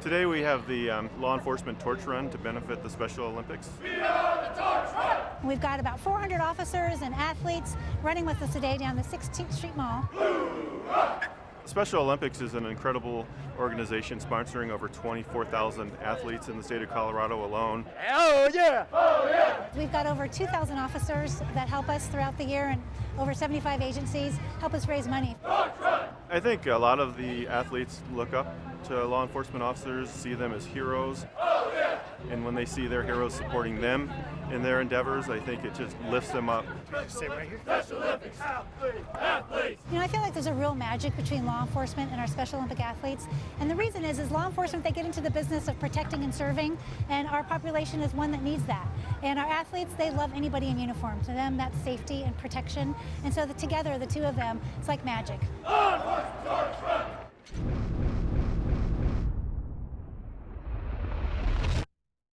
Today we have the um, law enforcement torch run to benefit the Special Olympics. We've got about 400 officers and athletes running with us today down the 16th Street Mall. Special Olympics is an incredible organization sponsoring over 24,000 athletes in the state of Colorado alone. Oh yeah! Oh yeah! We've got over 2,000 officers that help us throughout the year and over 75 agencies help us raise money. I think a lot of the athletes look up to law enforcement officers, see them as heroes. And when they see their heroes supporting them in their endeavors, I think it just lifts them up. You know, I feel like there's a real magic between law enforcement and our Special Olympic athletes. And the reason is, is law enforcement, they get into the business of protecting and serving, and our population is one that needs that. And our athletes, they love anybody in uniform. To them, that's safety and protection. And so the, together, the two of them, it's like magic. Law enforcement,